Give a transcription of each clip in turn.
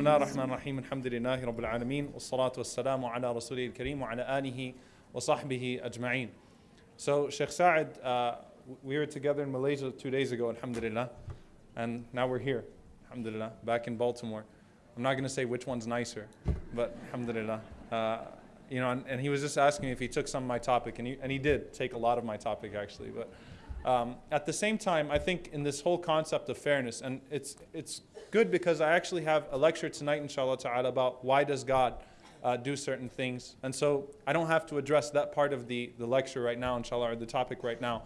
الله الرحمن الرحيم الحمد لله رب العالمين والصلاة والسلام على رسوله الكريم وعلى آله وصحبه أجمعين. So Sheikh Sa'id, uh, we were together in Malaysia two days ago, alhamdulillah, and now we're here, alhamdulillah, back in Baltimore. I'm not going to say which one's nicer, but alhamdulillah. Uh, you know, and, and, he was just asking me if he took some of my topic, and he, and he did take a lot of my topic actually. But um, at the same time, I think in this whole concept of fairness, and it's, it's good because I actually have a lecture tonight, inshallah ta'ala, about why does God uh, do certain things. And so I don't have to address that part of the, the lecture right now, inshallah, or the topic right now.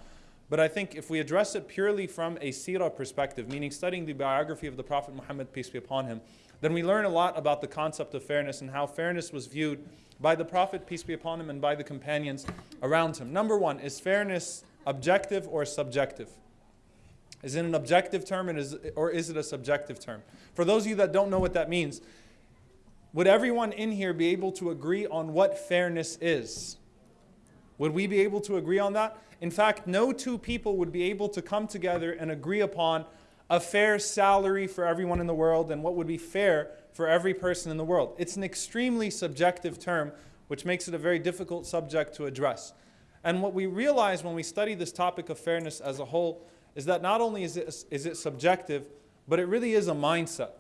But I think if we address it purely from a seerah perspective, meaning studying the biography of the Prophet Muhammad, peace be upon him, then we learn a lot about the concept of fairness and how fairness was viewed by the Prophet, peace be upon him, and by the companions around him. Number one, is fairness objective or subjective? Is it an objective term is, or is it a subjective term? For those of you that don't know what that means, would everyone in here be able to agree on what fairness is? Would we be able to agree on that? In fact, no two people would be able to come together and agree upon a fair salary for everyone in the world and what would be fair for every person in the world. It's an extremely subjective term, which makes it a very difficult subject to address. And what we realize when we study this topic of fairness as a whole is that not only is it, is it subjective, but it really is a mindset.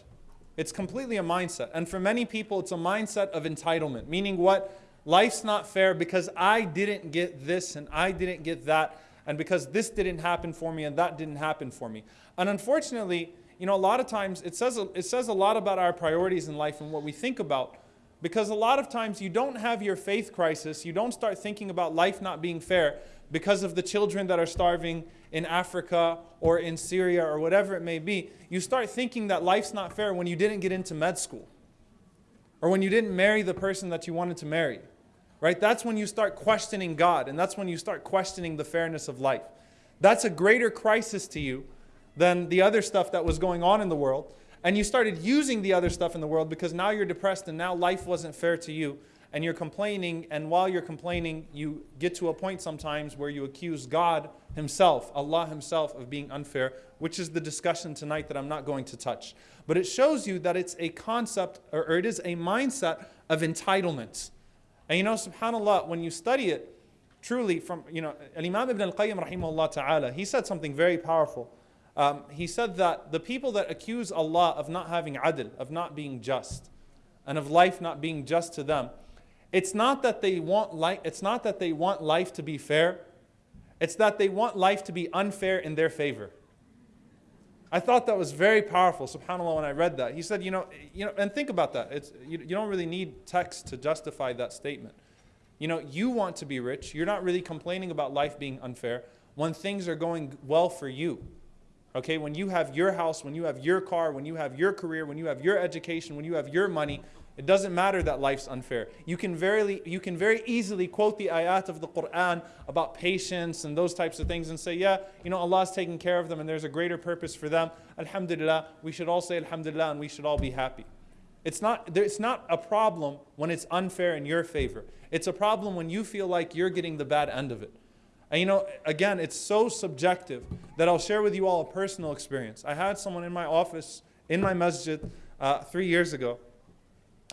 It's completely a mindset. And for many people, it's a mindset of entitlement, meaning what? Life's not fair because I didn't get this and I didn't get that, and because this didn't happen for me and that didn't happen for me. And unfortunately, you know, a lot of times it says, it says a lot about our priorities in life and what we think about. Because a lot of times you don't have your faith crisis, you don't start thinking about life not being fair because of the children that are starving in Africa or in Syria or whatever it may be. You start thinking that life's not fair when you didn't get into med school or when you didn't marry the person that you wanted to marry. Right? That's when you start questioning God and that's when you start questioning the fairness of life. That's a greater crisis to you than the other stuff that was going on in the world. And you started using the other stuff in the world because now you're depressed and now life wasn't fair to you. And you're complaining, and while you're complaining, you get to a point sometimes where you accuse God Himself, Allah Himself, of being unfair, which is the discussion tonight that I'm not going to touch. But it shows you that it's a concept, or, or it is a mindset of entitlement. And you know, subhanAllah, when you study it, truly from, you know, Imam Ibn al-Qayyim rahimahullah ta'ala, he said something very powerful. Um, he said that the people that accuse Allah of not having adl, of not being just, and of life not being just to them, it's not that they want life, it's not that they want life to be fair, it's that they want life to be unfair in their favor. I thought that was very powerful, subhanAllah, when I read that. He said, you know, you know and think about that. It's, you, you don't really need text to justify that statement. You know, you want to be rich. You're not really complaining about life being unfair when things are going well for you. Okay, when you have your house, when you have your car, when you have your career, when you have your education, when you have your money, it doesn't matter that life's unfair. You can, very, you can very easily quote the ayat of the Quran about patience and those types of things and say, yeah, you know, Allah's taking care of them and there's a greater purpose for them. Alhamdulillah, we should all say Alhamdulillah and we should all be happy. It's not, it's not a problem when it's unfair in your favor. It's a problem when you feel like you're getting the bad end of it. And you know, again, it's so subjective that I'll share with you all a personal experience. I had someone in my office, in my masjid, uh, three years ago.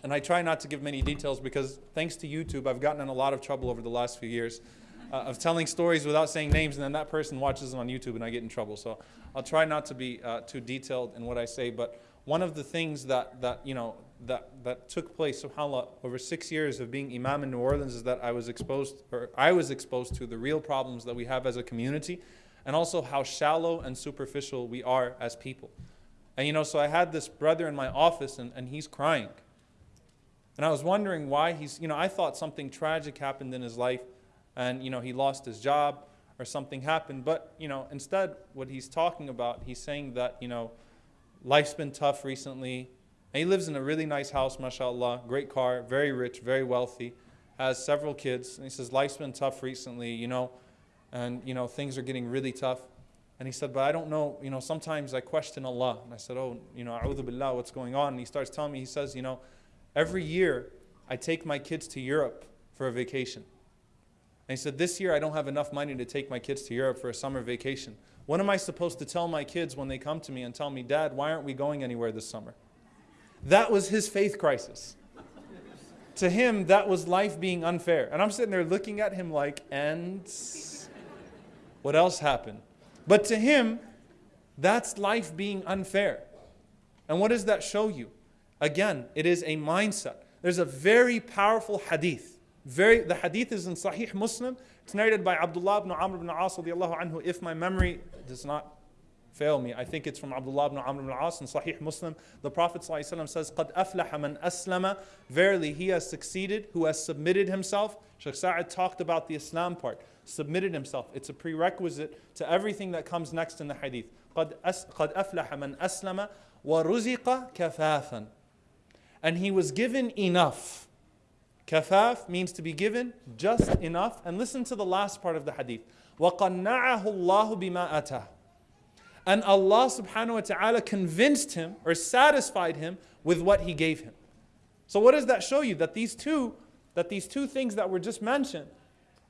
And I try not to give many details because thanks to YouTube, I've gotten in a lot of trouble over the last few years uh, of telling stories without saying names, and then that person watches them on YouTube and I get in trouble. So I'll try not to be uh, too detailed in what I say. But one of the things that, that you know, that, that took place, subhanAllah, over six years of being imam in New Orleans is that I was exposed, or I was exposed to the real problems that we have as a community and also how shallow and superficial we are as people. And you know, so I had this brother in my office and, and he's crying. And I was wondering why he's, you know, I thought something tragic happened in his life and, you know, he lost his job or something happened. But, you know, instead, what he's talking about, he's saying that, you know, life's been tough recently. And he lives in a really nice house, mashallah, great car, very rich, very wealthy, has several kids. And he says, life's been tough recently, you know, and, you know, things are getting really tough. And he said, but I don't know, you know, sometimes I question Allah. And I said, oh, you know, a'udhu billah, what's going on? And he starts telling me, he says, you know, every year I take my kids to Europe for a vacation. And he said, this year I don't have enough money to take my kids to Europe for a summer vacation. What am I supposed to tell my kids when they come to me and tell me, Dad, why aren't we going anywhere this summer? That was his faith crisis. to him, that was life being unfair. And I'm sitting there looking at him like, and what else happened? But to him, that's life being unfair. And what does that show you? Again, it is a mindset. There's a very powerful hadith. Very, the hadith is in Sahih Muslim. It's narrated by Abdullah ibn Amr ibn As anhu, if my memory does not fail me. I think it's from Abdullah ibn Amr ibn As in Sahih Muslim. The Prophet ﷺ says, قَدْ أَفْلَحَ مَنْ أَسْلَمَ Verily, he has succeeded who has submitted himself. Sheikh Sa'id talked about the Islam part. Submitted himself. It's a prerequisite to everything that comes next in the hadith. قَدْ أَفْلَحَ مَنْ أَسْلَمَ وَرُزِقَ كَفَافًا And he was given enough. Kafaf means to be given just enough. And listen to the last part of the hadith. وَقَنَّعَهُ اللَّهُ بِمَا أَتَاهُ and Allah subhanahu wa ta'ala convinced him or satisfied him with what he gave him. So what does that show you? That these two, that these two things that were just mentioned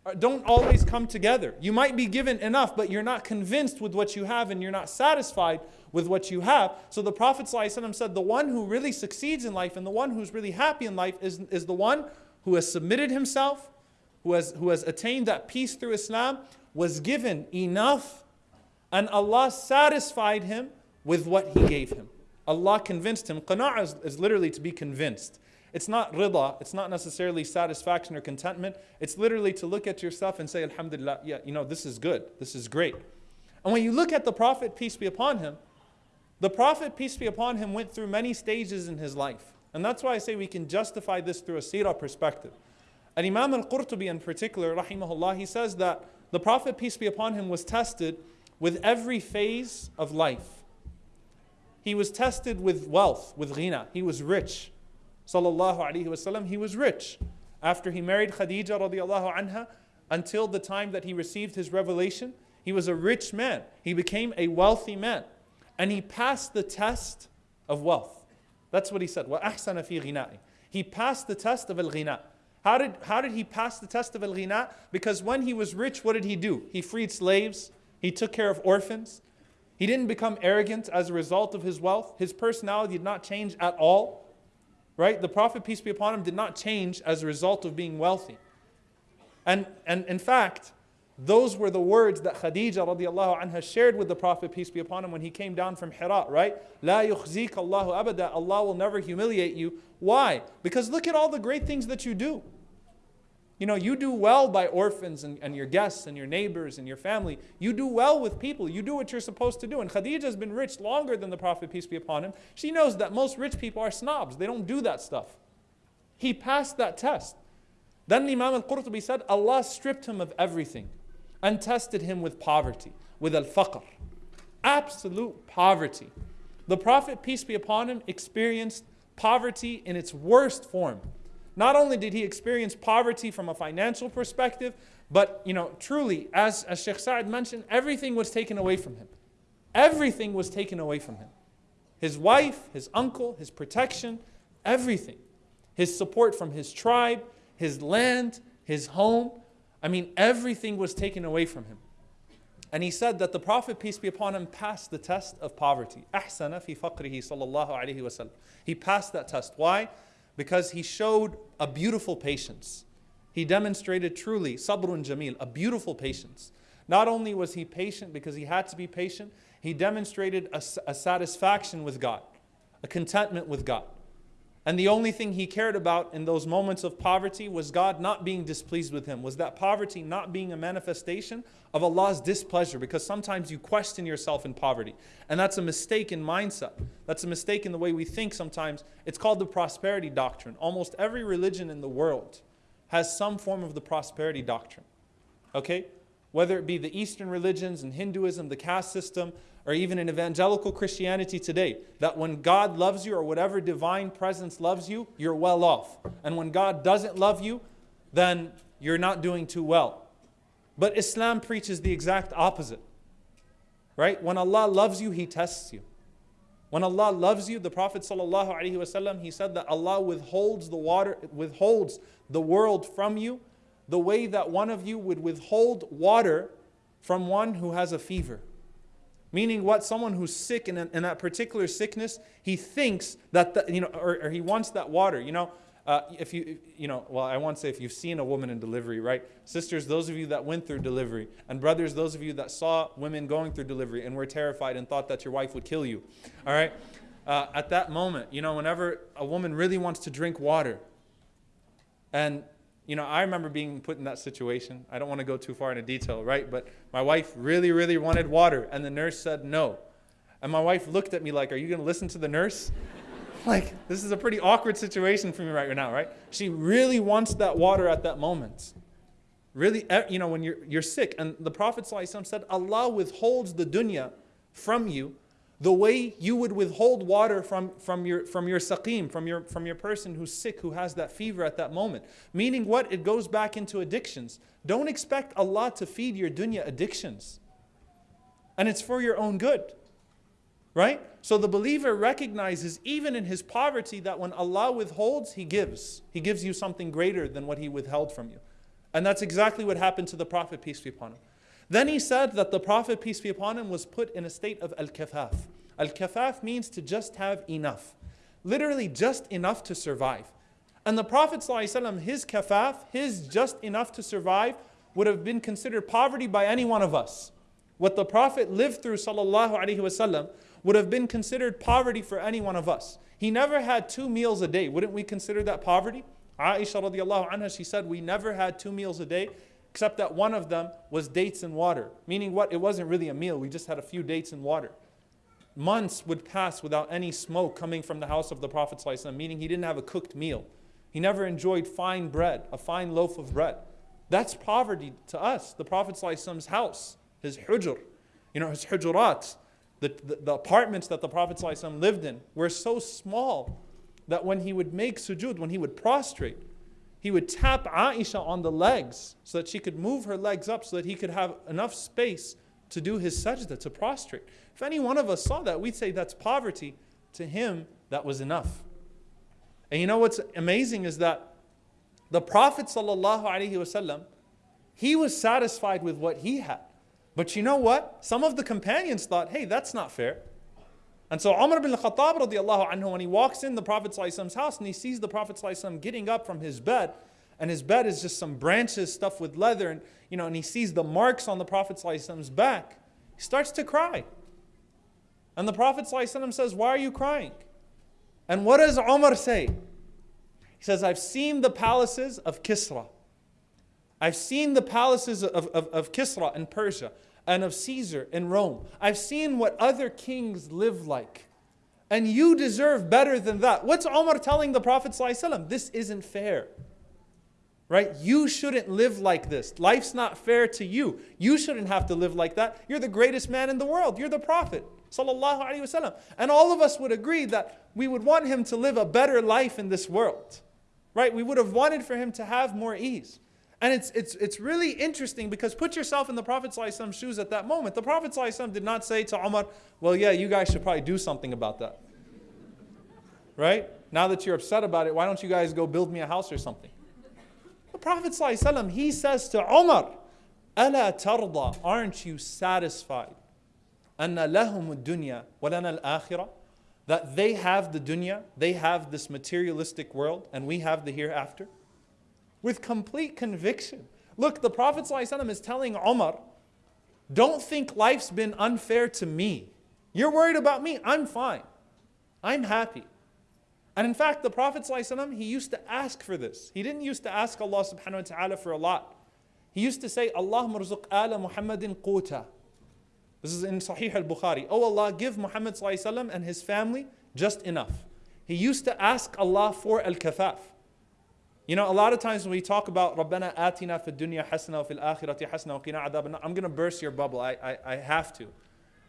uh, don't always come together. You might be given enough, but you're not convinced with what you have and you're not satisfied with what you have. So the Prophet ﷺ said, the one who really succeeds in life and the one who's really happy in life is, is the one who has submitted himself, who has, who has attained that peace through Islam, was given enough and Allah satisfied him with what He gave him. Allah convinced him. Qana'ah is, is literally to be convinced. It's not rida, it's not necessarily satisfaction or contentment. It's literally to look at yourself and say, Alhamdulillah, yeah, you know, this is good, this is great. And when you look at the Prophet, peace be upon him, the Prophet, peace be upon him, went through many stages in his life. And that's why I say we can justify this through a seerah perspective. And Imam al Qurtubi in particular, rahimahullah, he says that the Prophet, peace be upon him, was tested with every phase of life. He was tested with wealth, with ghina. He was rich. Sallallahu alaihi wasallam, he was rich. After he married Khadija radiallahu anha, until the time that he received his revelation, he was a rich man. He became a wealthy man. And he passed the test of wealth. That's what he said. وَأَحْسَنَ فِي غِنَائِ He passed the test of al-ghina. How did, how did he pass the test of al-ghina? Because when he was rich, what did he do? He freed slaves. He took care of orphans. He didn't become arrogant as a result of his wealth. His personality did not change at all. Right? The Prophet, peace be upon him, did not change as a result of being wealthy. And, and in fact, those were the words that Khadija radiallahu anha shared with the Prophet, peace be upon him, when he came down from Hira, right? La yukhzik Allahu abada. Allah will never humiliate you. Why? Because look at all the great things that you do. You know, you do well by orphans and, and your guests and your neighbors and your family. You do well with people. You do what you're supposed to do. And Khadija has been rich longer than the Prophet, peace be upon him. She knows that most rich people are snobs. They don't do that stuff. He passed that test. Then Imam al-Qurtubi said, Allah stripped him of everything and tested him with poverty, with al-faqr. Absolute poverty. The Prophet, peace be upon him, experienced poverty in its worst form Not only did he experience poverty from a financial perspective, but you know, truly, as, as Sheikh Sa'id mentioned, everything was taken away from him. Everything was taken away from him. His wife, his uncle, his protection, everything. His support from his tribe, his land, his home. I mean, everything was taken away from him. And he said that the Prophet, peace be upon him, passed the test of poverty. أحسن في فقره صلى الله عليه وسلم. He passed that test. Why? Because he showed a beautiful patience. He demonstrated truly sabrun jamil, a beautiful patience. Not only was he patient because he had to be patient, he demonstrated a, a satisfaction with God, a contentment with God. And the only thing he cared about in those moments of poverty was God not being displeased with him, was that poverty not being a manifestation of Allah's displeasure, because sometimes you question yourself in poverty. And that's a mistake in mindset. That's a mistake in the way we think sometimes. It's called the prosperity doctrine. Almost every religion in the world has some form of the prosperity doctrine. Okay? Whether it be the Eastern religions and Hinduism, the caste system, or even in evangelical Christianity today, that when God loves you or whatever divine presence loves you, you're well off. And when God doesn't love you, then you're not doing too well. But Islam preaches the exact opposite. Right? When Allah loves you, He tests you. When Allah loves you, the Prophet ﷺ, he said that Allah withholds the water, withholds the world from you the way that one of you would withhold water from one who has a fever. Meaning what? Someone who's sick in, in that particular sickness, he thinks that, the, you know, or, or he wants that water. You know, uh, if you, you know, well, I want to say if you've seen a woman in delivery, right? Sisters, those of you that went through delivery, and brothers, those of you that saw women going through delivery and were terrified and thought that your wife would kill you, all right? Uh, at that moment, you know, whenever a woman really wants to drink water, and you know, I remember being put in that situation. I don't want to go too far into detail, right? But my wife really, really wanted water, and the nurse said no. And my wife looked at me like, Are you going to listen to the nurse? like, this is a pretty awkward situation for me right now, right? She really wants that water at that moment. Really, you know, when you're, you're sick. And the Prophet ﷺ said, Allah withholds the dunya from you the way you would withhold water from, from, your, from your saqim, from your, from your person who's sick, who has that fever at that moment. Meaning what? It goes back into addictions. Don't expect Allah to feed your dunya addictions. And it's for your own good. Right? So the believer recognizes even in his poverty that when Allah withholds, He gives. He gives you something greater than what He withheld from you. And that's exactly what happened to the Prophet, peace be upon him. Then he said that the Prophet, peace be upon him, was put in a state of al-kafaf. Al-kafaf means to just have enough. Literally just enough to survive. And the Prophet ﷺ, his kafaf, his just enough to survive, would have been considered poverty by any one of us. What the Prophet lived through wasallam would have been considered poverty for any one of us. He never had two meals a day. Wouldn't we consider that poverty? Aisha radiallahu anha, she said, we never had two meals a day except that one of them was dates and water. Meaning what? It wasn't really a meal, we just had a few dates and water. Months would pass without any smoke coming from the house of the Prophet, ﷺ, meaning he didn't have a cooked meal. He never enjoyed fine bread, a fine loaf of bread. That's poverty to us, the Prophet's house, his hujr, you know, his hujurat, the, the, the apartments that the Prophet ﷺ lived in were so small that when he would make sujood, when he would prostrate, he would tap Aisha on the legs so that she could move her legs up so that he could have enough space to do his sajda, to prostrate. If any one of us saw that, we'd say that's poverty. To him, that was enough. And you know what's amazing is that the Prophet ﷺ, he was satisfied with what he had. But you know what? Some of the companions thought, hey, that's not fair. And so Umar bin Khattab radiallahu anhu, when he walks in the Prophet's house and he sees the Prophet getting up from his bed, and his bed is just some branches stuffed with leather, and you know, and he sees the marks on the Prophet's back, he starts to cry. And the Prophet says, Why are you crying? And what does Umar say? He says, I've seen the palaces of Kisra. I've seen the palaces of, of, of Kisra in Persia and of Caesar in Rome. I've seen what other kings live like. And you deserve better than that. What's Omar telling the Prophet? ﷺ? This isn't fair. Right? You shouldn't live like this. Life's not fair to you. You shouldn't have to live like that. You're the greatest man in the world. You're the Prophet. And all of us would agree that we would want him to live a better life in this world. Right? We would have wanted for him to have more ease. And it's, it's, it's really interesting because put yourself in the Prophet's shoes at that moment. The Prophet did not say to Umar, well, yeah, you guys should probably do something about that. Right? Now that you're upset about it, why don't you guys go build me a house or something? The Prophet he says to Umar, ألا ترضى, aren't you satisfied? أن لهم الدنيا ولنا الآخرة that they have the dunya, they have this materialistic world, and we have the hereafter with complete conviction. Look, the Prophet ﷺ is telling Omar, don't think life's been unfair to me. You're worried about me, I'm fine. I'm happy. And in fact, the Prophet ﷺ, he used to ask for this. He didn't used to ask Allah subhanahu wa ta'ala for a lot. He used to say, Allah marzuq ala Muhammadin quta. This is in Sahih al-Bukhari. Oh Allah, give Muhammad ﷺ and his family just enough. He used to ask Allah for al-kafaf. You know, a lot of times when we talk about Rabbana atina wa fil akhirati hasana wa qina adab I'm going to burst your bubble. I, I, I have to.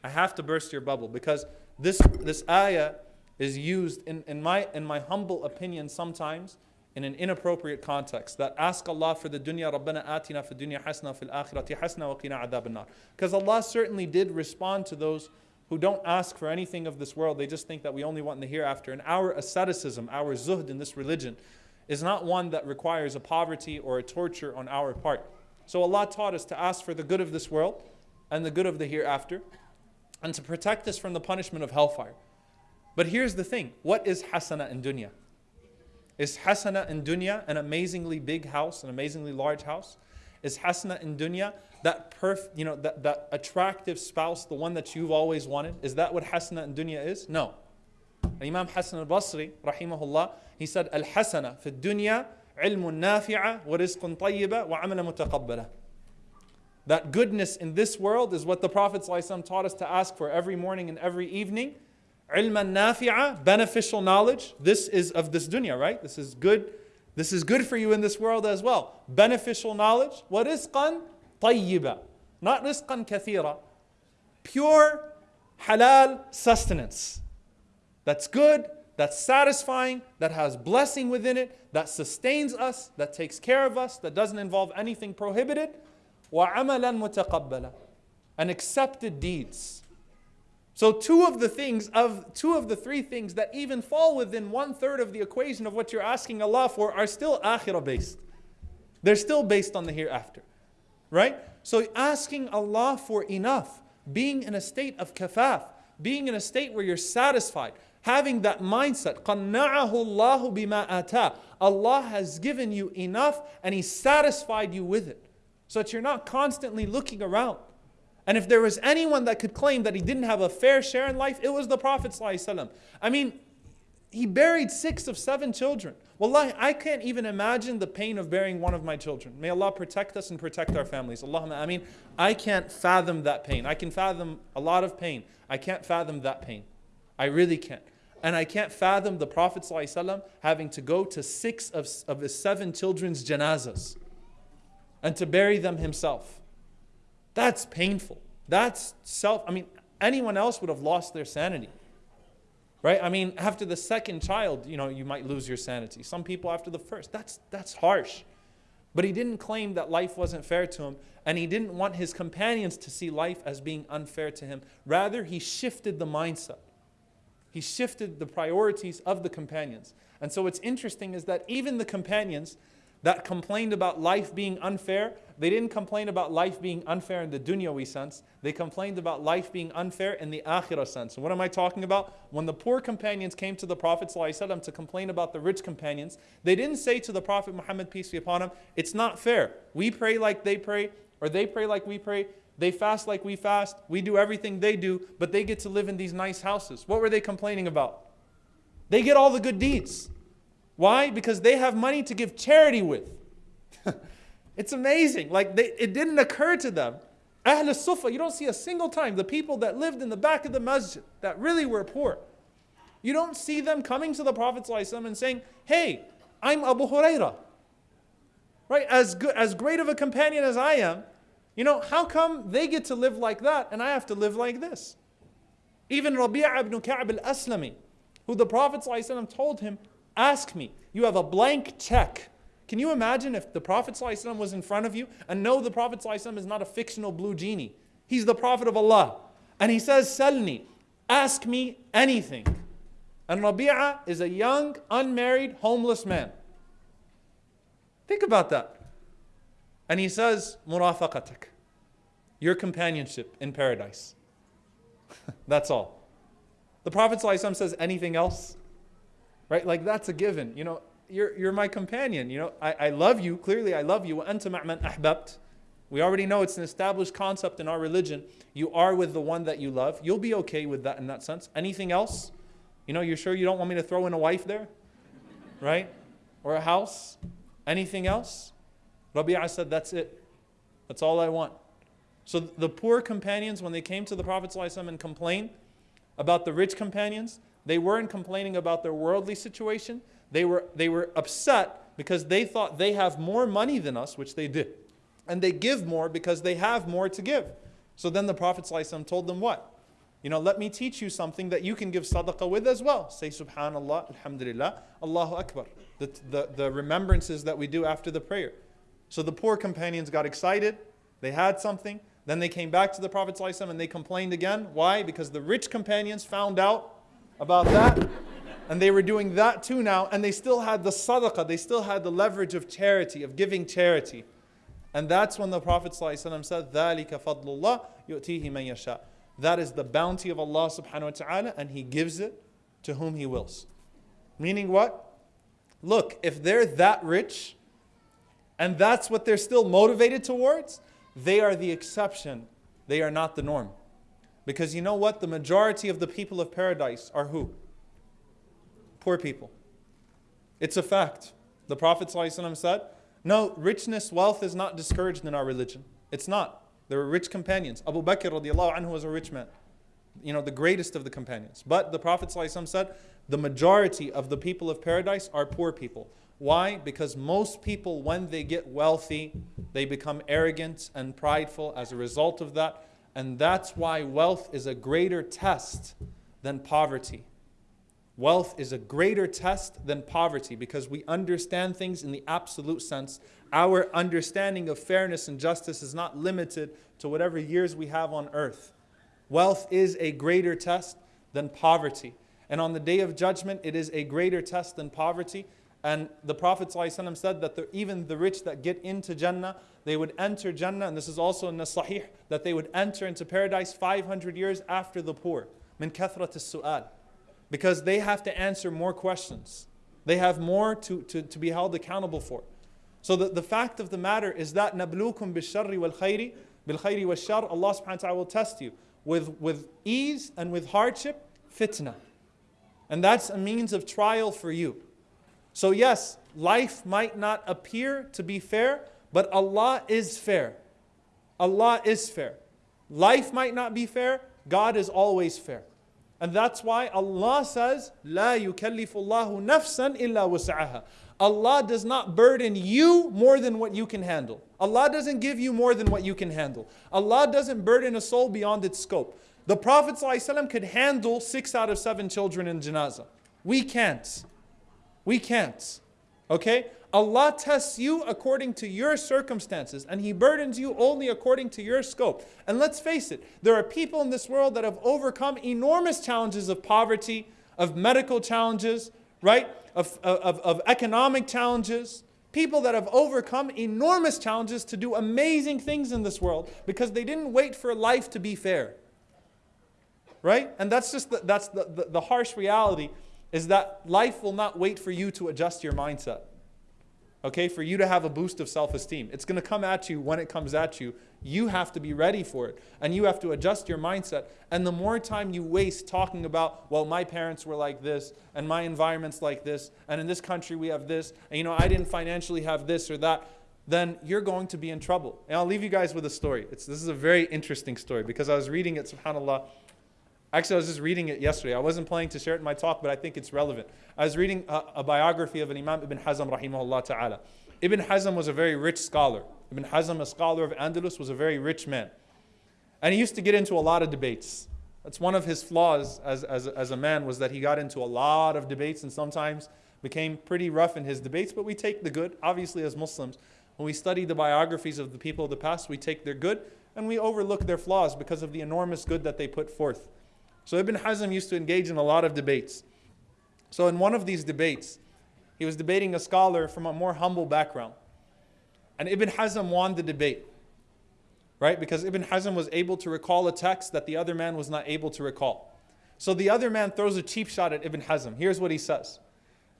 I have to burst your bubble because this, this ayah is used, in, in, my, in my humble opinion, sometimes in an inappropriate context. That ask Allah for the dunya, Rabbana atina hasana fil akhirati hasana wa qina adab Because Allah certainly did respond to those who don't ask for anything of this world. They just think that we only want in the hereafter. And our asceticism, our zuhd in this religion, is not one that requires a poverty or a torture on our part. So Allah taught us to ask for the good of this world and the good of the hereafter. and to protect us from the punishment of hellfire. But here's the thing what is hasana in dunya? Is hasana in dunya an amazingly big house, an amazingly large house? Is hasana in dunya that perf, you know, that, that attractive spouse, the one that you've always wanted? Is that what hasana in dunya is? No. Imam Hassan al-Basri, rahimahullah, he said, Al-hasana fi dunya ilmun nafi'a wa rizqun tayyiba wa amala mutaqabbala. That goodness in this world is what the Prophet ﷺ taught us to ask for every morning and every evening. Ilman nafi'a, beneficial knowledge. This is of this dunya, right? This is good. This is good for you in this world as well. Beneficial knowledge. What rizqan tayyiba. Not rizqan kathira. Pure halal sustenance That's good, that's satisfying, that has blessing within it, that sustains us, that takes care of us, that doesn't involve anything prohibited. وَعَمَلًا مُتَقَبَّلًا And accepted deeds. So two of the things of two of the three things that even fall within one third of the equation of what you're asking Allah for are still akhirah based. They're still based on the hereafter. Right? So asking Allah for enough, being in a state of kafaf, being in a state where you're satisfied, having that mindset, قَنَّعَهُ اللَّهُ بِمَا أَتَى Allah has given you enough and He satisfied you with it so that you're not constantly looking around. And if there was anyone that could claim that he didn't have a fair share in life, it was the Prophet. ﷺ. I mean, he buried six of seven children. Wallahi, I can't even imagine the pain of burying one of my children. May Allah protect us and protect our families. Allahumma I mean, I can't fathom that pain. I can fathom a lot of pain. I can't fathom that pain. I really can't. And I can't fathom the Prophet ﷺ having to go to six of, of his seven children's janazas and to bury them himself. That's painful. That's self, I mean, anyone else would have lost their sanity. Right? I mean, after the second child, you know, you might lose your sanity. Some people after the first. That's that's harsh. But he didn't claim that life wasn't fair to him, and he didn't want his companions to see life as being unfair to him. Rather, he shifted the mindset. He shifted the priorities of the companions. And so what's interesting is that even the companions that complained about life being unfair, they didn't complain about life being unfair in the dunyawi sense. They complained about life being unfair in the akhirah sense. And what am I talking about? When the poor companions came to the Prophet ﷺ to complain about the rich companions, they didn't say to the Prophet Muhammad, peace be upon him, it's not fair. We pray like they pray, or they pray like we pray. They fast like we fast. We do everything they do, but they get to live in these nice houses. What were they complaining about? They get all the good deeds. Why? Because they have money to give charity with. it's amazing. Like they, it didn't occur to them. Ahl Sufa, you don't see a single time the people that lived in the back of the masjid that really were poor. You don't see them coming to the Prophet and saying, Hey, I'm Abu Huraira. Right? As good, as great of a companion as I am, you know, how come they get to live like that and I have to live like this? Even Rabi'a ibn Ka'b al-Aslami, who the Prophet ﷺ told him, Ask me. You have a blank check. Can you imagine if the Prophet ﷺ was in front of you and know the Prophet ﷺ is not a fictional blue genie? He's the Prophet of Allah. And he says, Salni, ask me anything. And Rabi'a is a young, unmarried, homeless man. Think about that. And he says, Murafaqatak, your companionship in paradise. that's all. The Prophet ﷺ says anything else, right? Like that's a given. You know, you're, you're my companion. You know, I, I love you. Clearly, I love you. ahbabt. We already know it's an established concept in our religion. You are with the one that you love. You'll be okay with that in that sense. Anything else? You know, you're sure you don't want me to throw in a wife there? Right? Or a house? Anything else? Rabi'ah said, That's it. That's all I want. So the poor companions, when they came to the Prophet ﷺ and complained about the rich companions, they weren't complaining about their worldly situation. They were, they were upset because they thought they have more money than us, which they did. And they give more because they have more to give. So then the Prophet ﷺ told them what? You know, let me teach you something that you can give sadaqah with as well. Say subhanallah, alhamdulillah, Allahu Akbar. The, the, the remembrances that we do after the prayer. So the poor companions got excited. They had something. Then they came back to the Prophet ﷺ and they complained again. Why? Because the rich companions found out about that. And they were doing that too now, and they still had the sadaqah, they still had the leverage of charity, of giving charity. And that's when the Prophet ﷺ said, ذَلِكَ فَضْلُ اللَّهِ يُؤْتِيهِ مَنْ يَشَاءُ that is the bounty of Allah subhanahu wa ta'ala, and He gives it to whom He wills. Meaning what? Look, if they're that rich, and that's what they're still motivated towards, they are the exception. They are not the norm. Because you know what? The majority of the people of paradise are who? Poor people. It's a fact. The Prophet ﷺ said, No, richness, wealth is not discouraged in our religion. It's not. There were rich companions. Abu Bakr radiallahu anhu was a rich man. You know, the greatest of the companions. But the Prophet ﷺ said, the majority of the people of paradise are poor people. Why? Because most people, when they get wealthy, they become arrogant and prideful as a result of that. And that's why wealth is a greater test than poverty. Wealth is a greater test than poverty because we understand things in the absolute sense. Our understanding of fairness and justice is not limited to whatever years we have on earth. Wealth is a greater test than poverty. And on the day of judgment, it is a greater test than poverty. And the Prophet ﷺ said that the, even the rich that get into Jannah, they would enter Jannah, and this is also in the Sahih, that they would enter into paradise 500 years after the poor. Min kathrat su'al. Because they have to answer more questions. They have more to, to, to be held accountable for. So the, the fact of the matter is that nablukum bisharri wal khayri, bil khayri wal shar, Allah subhanahu wa ta'ala will test you with, with ease and with hardship, fitna. And that's a means of trial for you. So, yes, life might not appear to be fair, but Allah is fair. Allah is fair. Life might not be fair, God is always fair. And that's why Allah says, لا يكلف الله نفسا إلا وسعها. Allah does not burden you more than what you can handle. Allah doesn't give you more than what you can handle. Allah doesn't burden a soul beyond its scope. The Prophet ﷺ could handle six out of seven children in janazah. We can't. We can't. Okay? Allah tests you according to your circumstances and He burdens you only according to your scope. And let's face it, there are people in this world that have overcome enormous challenges of poverty, of medical challenges, right? Of, of, of economic challenges. People that have overcome enormous challenges to do amazing things in this world because they didn't wait for life to be fair. Right? And that's just the, that's the, the, the harsh reality is that life will not wait for you to adjust your mindset. Okay, for you to have a boost of self esteem. It's going to come at you when it comes at you. You have to be ready for it and you have to adjust your mindset. And the more time you waste talking about, well, my parents were like this and my environment's like this and in this country we have this and you know, I didn't financially have this or that, then you're going to be in trouble. And I'll leave you guys with a story. It's, this is a very interesting story because I was reading it, subhanAllah Actually, I was just reading it yesterday. I wasn't planning to share it in my talk, but I think it's relevant. I was reading a, a biography of an Imam Ibn Hazm, rahimahullah ta'ala. Ibn Hazm was a very rich scholar. Ibn Hazm, a scholar of Andalus, was a very rich man. And he used to get into a lot of debates. That's one of his flaws as, as, as a man was that he got into a lot of debates and sometimes became pretty rough in his debates, but we take the good. Obviously, as Muslims, when we study the biographies of the people of the past, we take their good and we overlook their flaws because of the enormous good that they put forth. So Ibn Hazm used to engage in a lot of debates. So in one of these debates, he was debating a scholar from a more humble background. And Ibn Hazm won the debate. Right? Because Ibn Hazm was able to recall a text that the other man was not able to recall. So the other man throws a cheap shot at Ibn Hazm. Here's what he says.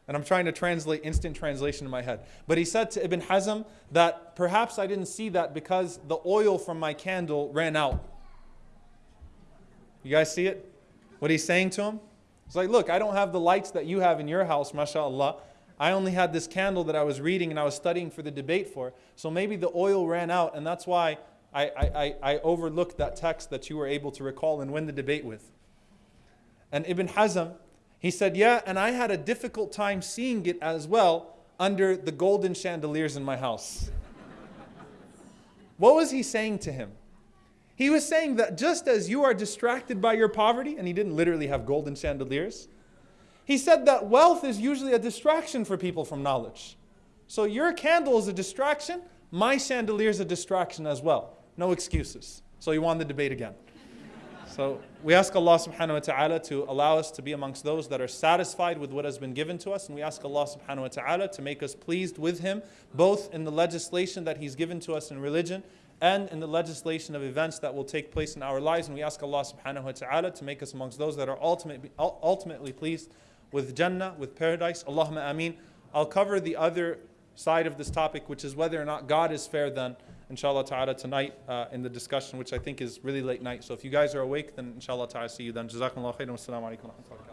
And I'm trying to translate instant translation in my head. But he said to Ibn Hazm that perhaps I didn't see that because the oil from my candle ran out. You guys see it? What he's saying to him? It's like, look, I don't have the lights that you have in your house, mashallah. I only had this candle that I was reading and I was studying for the debate for. So maybe the oil ran out, and that's why I, I, I overlooked that text that you were able to recall and win the debate with. And Ibn Hazm, he said, Yeah, and I had a difficult time seeing it as well under the golden chandeliers in my house. what was he saying to him? He was saying that just as you are distracted by your poverty, and he didn't literally have golden chandeliers, he said that wealth is usually a distraction for people from knowledge. So your candle is a distraction, my chandelier is a distraction as well. No excuses. So he won the debate again. So we ask Allah subhanahu wa ta'ala to allow us to be amongst those that are satisfied with what has been given to us. And we ask Allah subhanahu wa ta'ala to make us pleased with Him, both in the legislation that He's given to us in religion and in the legislation of events that will take place in our lives. And we ask Allah subhanahu wa ta'ala to make us amongst those that are ultimately, ultimately pleased with Jannah, with paradise. Allahumma ameen. I'll cover the other side of this topic, which is whether or not God is fair then, inshallah ta'ala, tonight uh, in the discussion, which I think is really late night. So if you guys are awake, then inshallah ta'ala, see you then. Jazakumullah khairan. Alaikum wa wa barakatuh.